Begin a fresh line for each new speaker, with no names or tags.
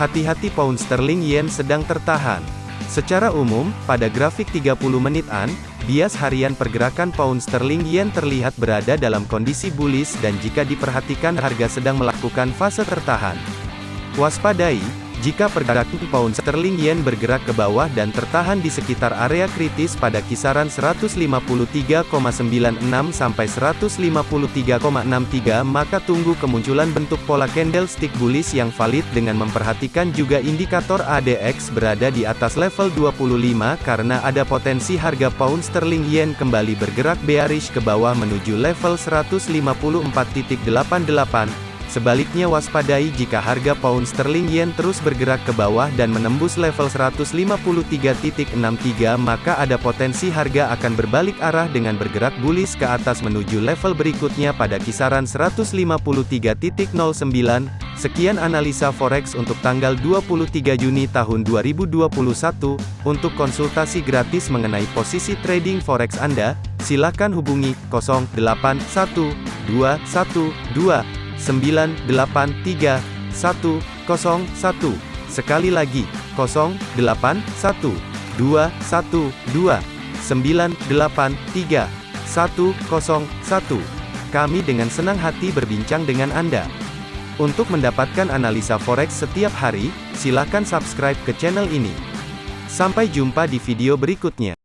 Hati-hati pound sterling yen sedang tertahan. Secara umum, pada grafik 30 menitan, bias harian pergerakan pound sterling yen terlihat berada dalam kondisi bullish dan jika diperhatikan harga sedang melakukan fase tertahan. Waspadai, jika pergerakan pound sterling yen bergerak ke bawah dan tertahan di sekitar area kritis pada kisaran 153,96 sampai 153,63 maka tunggu kemunculan bentuk pola candlestick bullish yang valid dengan memperhatikan juga indikator ADX berada di atas level 25 karena ada potensi harga pound sterling yen kembali bergerak bearish ke bawah menuju level 154.88 Sebaliknya waspadai jika harga pound sterling yen terus bergerak ke bawah dan menembus level 153.63 maka ada potensi harga akan berbalik arah dengan bergerak bullish ke atas menuju level berikutnya pada kisaran 153.09. Sekian analisa forex untuk tanggal 23 Juni tahun 2021. Untuk konsultasi gratis mengenai posisi trading forex Anda, silakan hubungi 081212 983 101. Sekali lagi, 081 212 983 101. Kami dengan senang hati berbincang dengan Anda. Untuk mendapatkan analisa forex setiap hari, silakan subscribe ke channel ini. Sampai jumpa di video berikutnya.